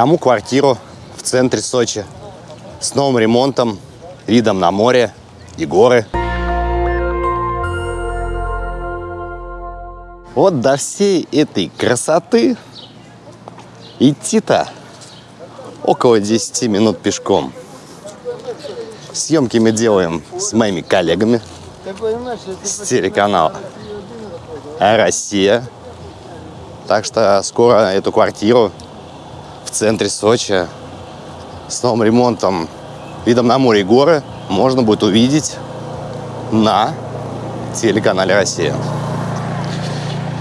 Кому квартиру в центре Сочи с новым ремонтом, видом на море и горы. Вот до всей этой красоты идти-то около 10 минут пешком. Съемки мы делаем с моими коллегами с телеканала Россия. Так что скоро эту квартиру в центре Сочи с новым ремонтом, видом на море и горы можно будет увидеть на телеканале Россия.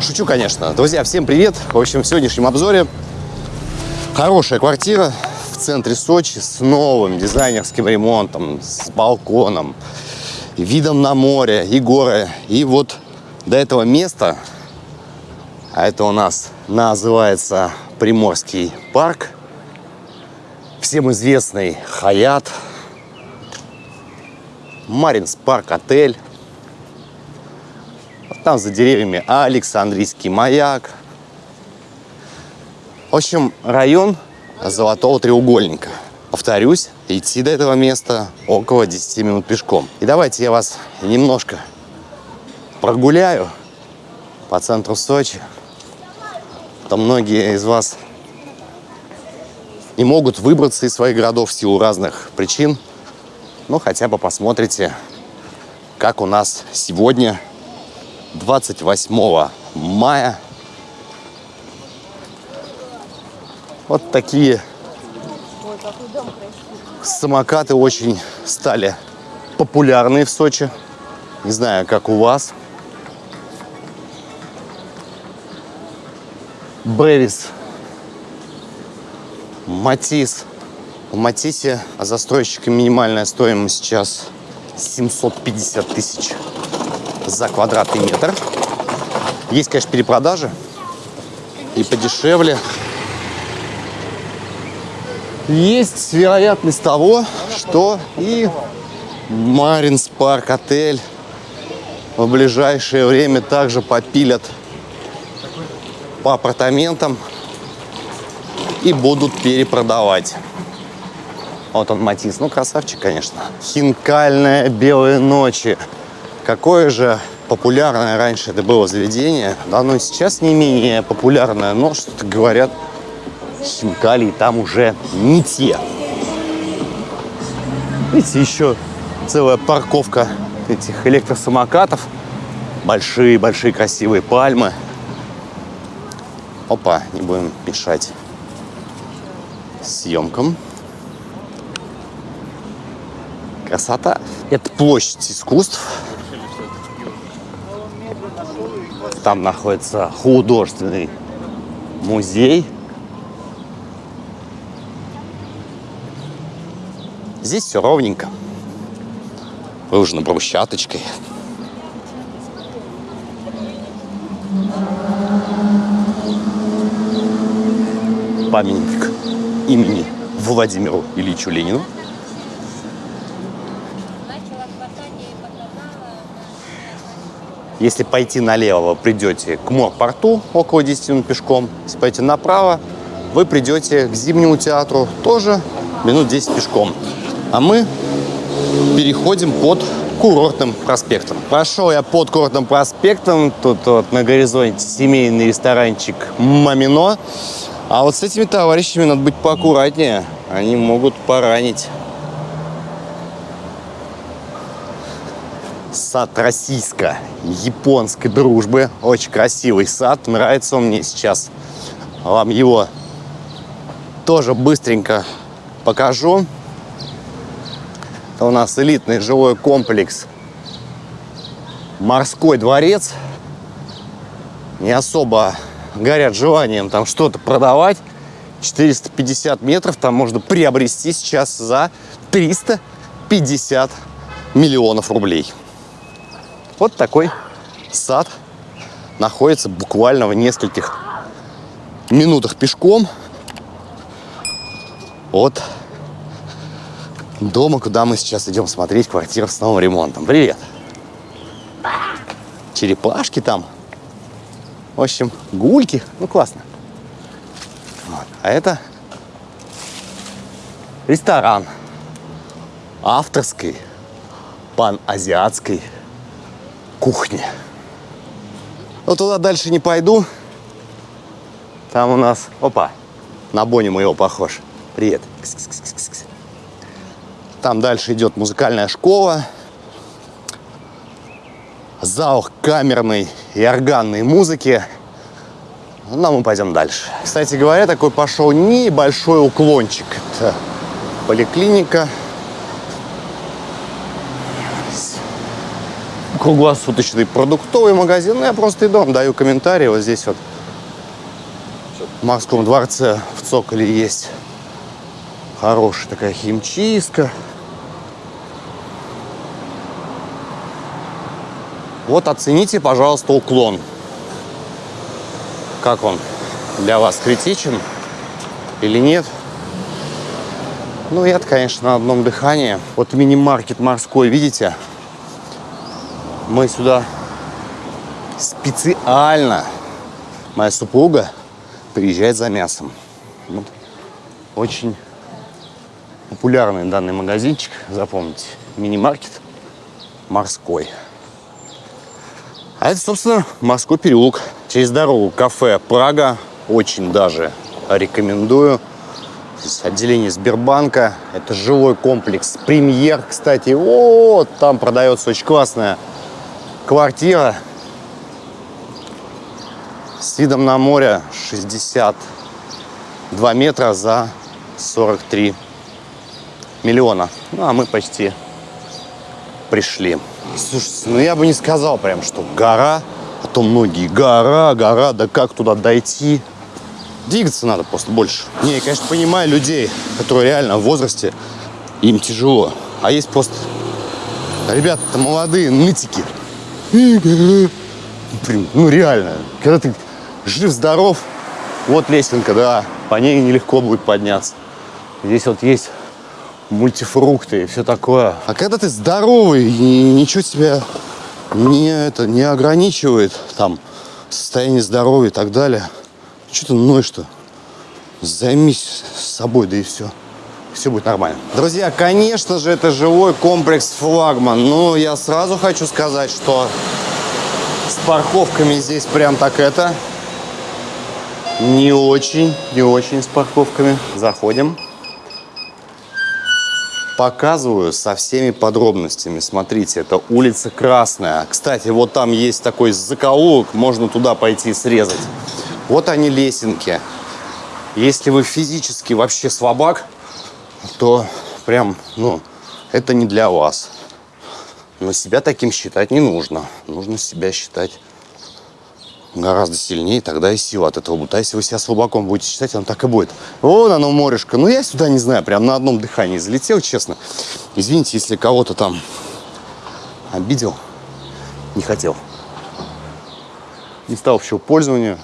Шучу, конечно. Друзья, всем привет. В общем, в сегодняшнем обзоре хорошая квартира в центре Сочи с новым дизайнерским ремонтом, с балконом, видом на море и горы. И вот до этого места, а это у нас называется Приморский парк, всем известный Хаят, Маринс парк отель, там за деревьями Александрийский маяк. В общем, район Золотого треугольника. Повторюсь, идти до этого места около 10 минут пешком. И давайте я вас немножко прогуляю по центру Сочи. Там многие из вас не могут выбраться из своих городов в силу разных причин. Но хотя бы посмотрите, как у нас сегодня 28 мая. Вот такие самокаты очень стали популярны в Сочи. Не знаю, как у вас. Бревис, Матис. В Матисе застройщика минимальная стоимость сейчас 750 тысяч за квадратный метр. Есть, конечно, перепродажи и подешевле. Есть вероятность того, что и Маринс парк отель в ближайшее время также попилят по апартаментам и будут перепродавать. Вот он Матис. Ну, красавчик, конечно. Хинкальная белые ночи. Какое же популярное раньше это было заведение, да, оно сейчас не менее популярное, но что-то говорят, хинкали там уже не те. Видите, еще целая парковка этих электросамокатов. Большие-большие красивые пальмы. Опа, не будем мешать съемкам. Красота. Это площадь искусств. Там находится художественный музей. Здесь все ровненько. Выложено брусчаточкой. Памятник имени Владимиру Ильичу Ленину. Если пойти налево, придете к морпорту около 10 минут пешком. Если пойти направо, вы придете к Зимнему театру тоже минут 10 пешком. А мы переходим под курортным проспектом. Прошел я под курортным проспектом. Тут вот на горизонте семейный ресторанчик «Мамино». А вот с этими товарищами надо быть поаккуратнее. Они могут поранить. сад российско-японской дружбы. Очень красивый сад. Нравится он мне сейчас. Вам его тоже быстренько покажу. Это у нас элитный жилой комплекс «Морской дворец». Не особо горят желанием там что-то продавать. 450 метров там можно приобрести сейчас за 350 миллионов рублей. Вот такой сад находится буквально в нескольких минутах пешком от дома, куда мы сейчас идем смотреть квартиру с новым ремонтом. Привет! Черепашки там. В общем, гульки. Ну, классно. Вот. А это ресторан авторской паназиатской кухни. Но туда дальше не пойду. Там у нас, опа, на Бони моего похож. Привет. Там дальше идет музыкальная школа. Зал камерной и органной музыки. А мы пойдем дальше. Кстати говоря, такой пошел небольшой уклончик. Это поликлиника. Круглосуточный продуктовый магазин. Ну, я просто иду, даю комментарии. Вот здесь вот в Морском дворце в Цоколе есть хорошая такая химчистка. Вот оцените, пожалуйста, уклон. Как он для вас критичен или нет? Ну, я конечно, на одном дыхании. Вот мини-маркет морской, видите? Мы сюда специально. Моя супруга приезжает за мясом. Вот. Очень популярный данный магазинчик, запомните. Мини-маркет морской. А это, собственно, морской переулок. Через дорогу кафе «Прага». Очень даже рекомендую. Здесь отделение Сбербанка. Это жилой комплекс «Премьер». Кстати, вот там продается очень классная квартира с видом на море 62 метра за 43 миллиона. Ну, а мы почти пришли. Слушайте, ну я бы не сказал прям, что гора, а то многие гора, гора, да как туда дойти? Двигаться надо просто больше. Не, я, конечно, понимаю людей, которые реально в возрасте, им тяжело. А есть просто ребята-то молодые, нытики. Блин, ну реально, когда ты жив-здоров, вот лесенка, да, по ней нелегко будет подняться. Здесь вот есть мультифрукты и все такое. А когда ты здоровый и ничего тебя не, это, не ограничивает, там, состояние здоровья и так далее, что ты ноешь-то? Займись собой, да и все. Все будет нормально. Друзья, конечно же, это живой комплекс «Флагман». Но я сразу хочу сказать, что с парковками здесь прям так это... Не очень, не очень с парковками. Заходим показываю со всеми подробностями. Смотрите, это улица Красная. Кстати, вот там есть такой закоулок, можно туда пойти срезать. Вот они лесенки. Если вы физически вообще слабак, то прям, ну, это не для вас. Но себя таким считать не нужно. Нужно себя считать гораздо сильнее, тогда и сила от этого будет. А если вы себя слабаком будете считать, оно так и будет. Вон оно, морешко. Ну, я сюда, не знаю, прям на одном дыхании залетел, честно. Извините, если кого-то там обидел. Не хотел. Места общего пользования.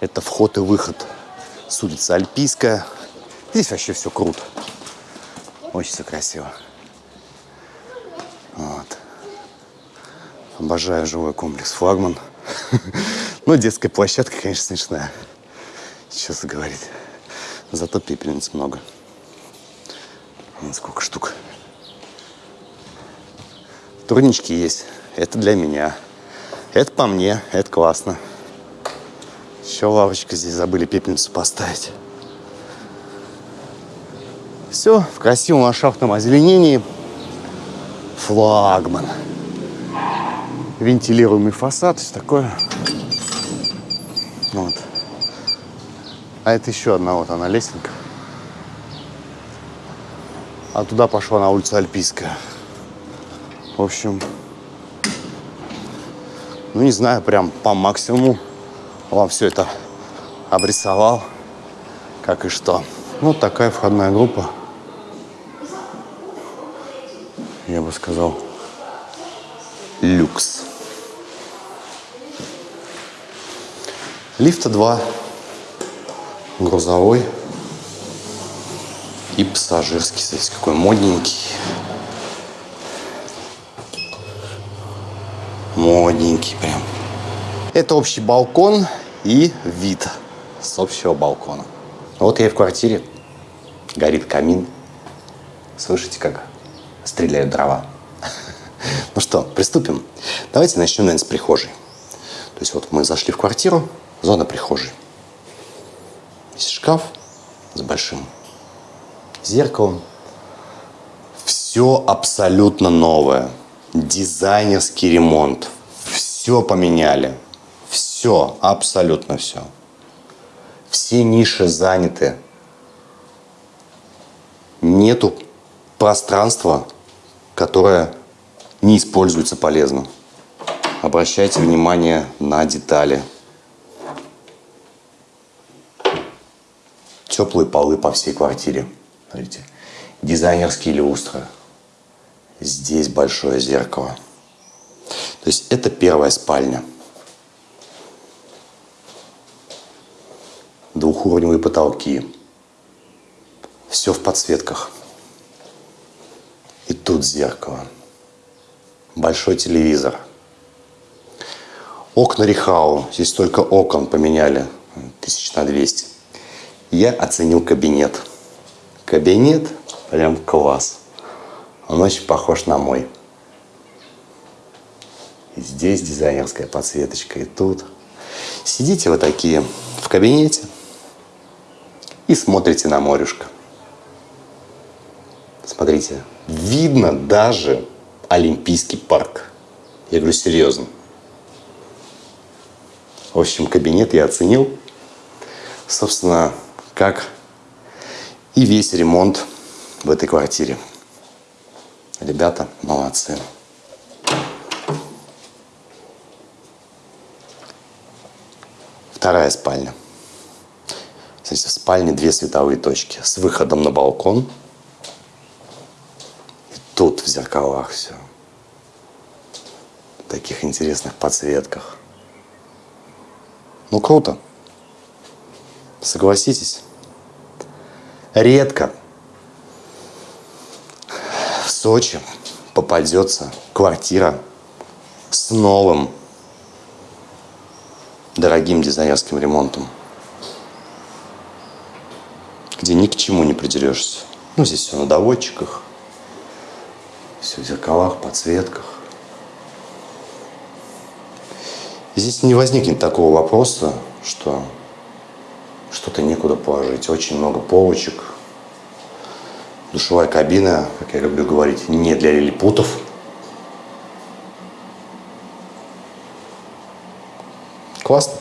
Это вход и выход с улицы Альпийская. Здесь вообще все круто. Очень все красиво. Вот. Обожаю живой комплекс «Флагман». Ну, детская площадка, конечно, смешная. Сейчас говорить. Зато пепельниц много. Вон сколько штук. Турнички есть. Это для меня. Это по мне. Это классно. Еще лавочка здесь забыли пепельницу поставить. Все в красивом ландшафтном озеленении. Флагман вентилируемый фасад, все такое. А это еще одна вот она лесенка. А туда пошла на улицу Альпийская. В общем, ну не знаю, прям по максимуму вам все это обрисовал, как и что. Вот ну, такая входная группа. Я бы сказал, люкс. Лифта два. Грузовой и пассажирский. Смотрите, какой модненький. Модненький прям. Это общий балкон и вид с общего балкона. Вот я в квартире. Горит камин. Слышите, как стреляют дрова? Ну что, приступим. Давайте начнем, наверное, с прихожей. То есть вот мы зашли в квартиру, зона прихожей. Есть шкаф с большим зеркалом. Все абсолютно новое. Дизайнерский ремонт. Все поменяли. Все, абсолютно все. Все ниши заняты. Нету пространства, которое не используется полезно. Обращайте внимание на детали. Теплые полы по всей квартире. Смотрите. Дизайнерские люстры. Здесь большое зеркало. То есть это первая спальня. Двухуровневые потолки. Все в подсветках. И тут зеркало. Большой телевизор. Окна Рихау. Здесь только окон поменяли. Тысяч на 200. Я оценил кабинет. Кабинет прям класс. Он очень похож на мой. И здесь дизайнерская подсветочка, и тут. Сидите вы такие в кабинете и смотрите на морюшко. Смотрите, видно даже Олимпийский парк. Я говорю серьезно. В общем, кабинет я оценил. Собственно, как и весь ремонт в этой квартире. Ребята молодцы. Вторая спальня. Смотрите, в спальне две световые точки с выходом на балкон – тут в зеркалах все. В таких интересных подсветках. Ну, круто. Согласитесь. Редко в Сочи попадется квартира с новым дорогим дизайнерским ремонтом, где ни к чему не придерешься. Ну, здесь все на доводчиках, все в зеркалах, подсветках. здесь не возникнет такого вопроса, что что-то некуда положить. Очень много полочек. Душевая кабина, как я люблю говорить, не для лилипутов. Классно.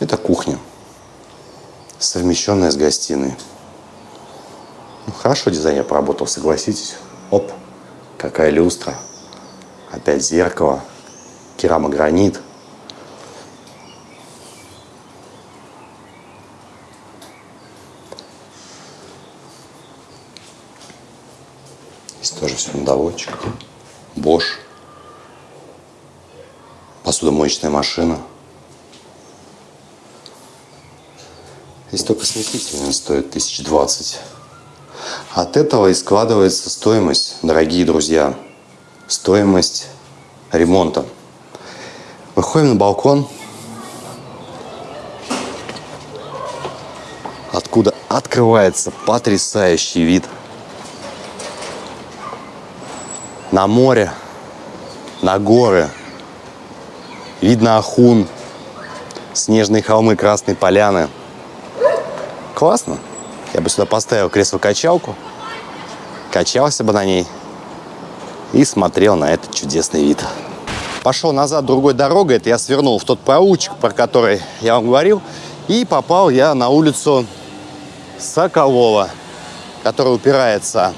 Это кухня, совмещенная с гостиной. Ну, хорошо дизайнер поработал, согласитесь. Оп, какая люстра. Опять зеркало, керамогранит. Здесь тоже все на доводчиках. Bosch. Посудомоечная машина. Здесь только смеситель стоит 1020. От этого и складывается стоимость, дорогие друзья, стоимость ремонта. Выходим на балкон, откуда открывается потрясающий вид на море, на горы. Видно Ахун, снежные холмы, красные поляны. Классно. Я бы сюда поставил кресло-качалку, качался бы на ней и смотрел на этот чудесный вид. Пошел назад другой дорогой, это я свернул в тот проулочек, про который я вам говорил, и попал я на улицу Соколова, которая упирается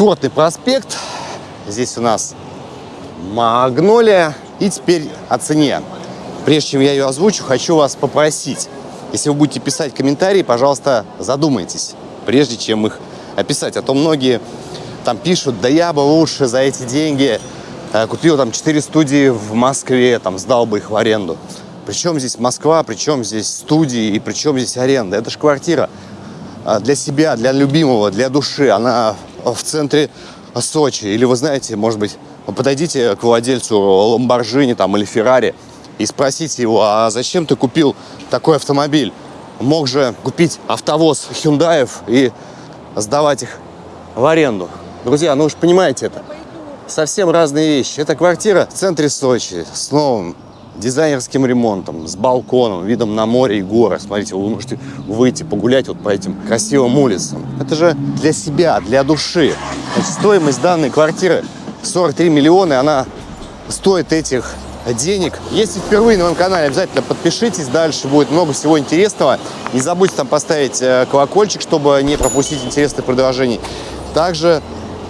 Курортный проспект. Здесь у нас Магнолия. И теперь о цене. Прежде чем я ее озвучу, хочу вас попросить если вы будете писать комментарии, пожалуйста, задумайтесь, прежде чем их описать. А то многие там пишут, да я бы лучше за эти деньги э, купил там 4 студии в Москве, там сдал бы их в аренду. Причем здесь Москва, причем здесь студии и причем здесь аренда. Это же квартира э, для себя, для любимого, для души. Она в центре Сочи. Или вы знаете, может быть, подойдите к владельцу Ламборджини там, или Феррари – и спросите его, а зачем ты купил такой автомобиль? мог же купить автовоз Хюндаев и сдавать их в аренду. Друзья, ну же понимаете это. Совсем разные вещи. Это квартира в центре Сочи с новым дизайнерским ремонтом, с балконом, видом на море и горы. Смотрите, вы можете выйти погулять вот по этим красивым улицам. Это же для себя, для души. Стоимость данной квартиры 43 миллиона, она стоит этих денег. Если впервые на моем канале, обязательно подпишитесь, дальше будет много всего интересного. Не забудьте там поставить э, колокольчик, чтобы не пропустить интересных предложений. Также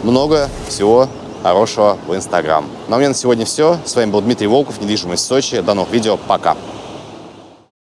много всего хорошего в Инстаграм. Ну а у меня на сегодня все. С вами был Дмитрий Волков, недвижимость Сочи. До новых видео. Пока.